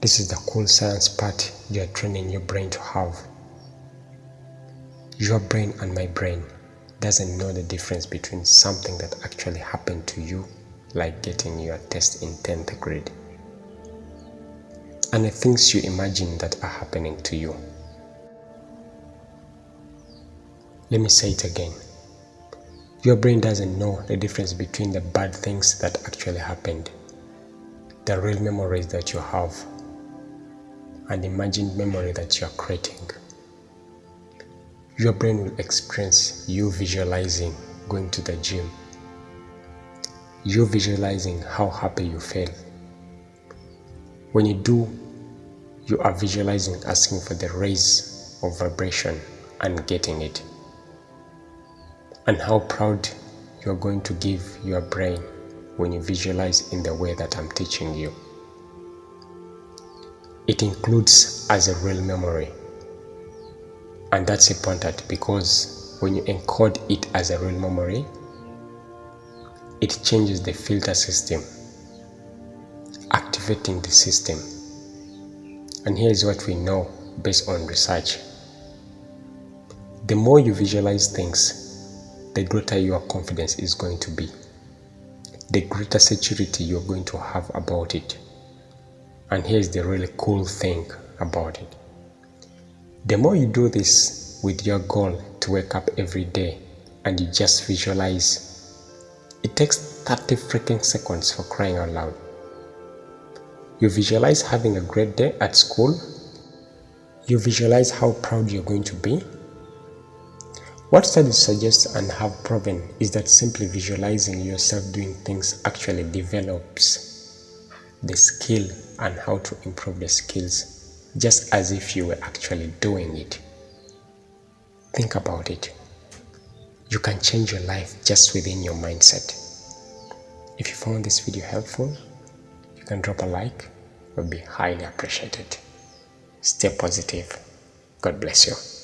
This is the cool science part you are training your brain to have. Your brain and my brain doesn't know the difference between something that actually happened to you, like getting your test in 10th grade, and the things you imagine that are happening to you. Let me say it again. Your brain doesn't know the difference between the bad things that actually happened, the real memories that you have, and imagined memory that you are creating. Your brain will experience you visualizing going to the gym, you visualizing how happy you feel. When you do, you are visualizing asking for the raise of vibration and getting it and how proud you're going to give your brain when you visualize in the way that I'm teaching you. It includes as a real memory. And that's important because when you encode it as a real memory, it changes the filter system, activating the system. And here is what we know based on research. The more you visualize things, the greater your confidence is going to be, the greater security you're going to have about it. And here's the really cool thing about it. The more you do this with your goal to wake up every day and you just visualize, it takes 30 freaking seconds for crying out loud. You visualize having a great day at school. You visualize how proud you're going to be what studies suggest and have proven is that simply visualizing yourself doing things actually develops the skill and how to improve the skills just as if you were actually doing it. Think about it. You can change your life just within your mindset. If you found this video helpful, you can drop a like, it would be highly appreciated. Stay positive. God bless you.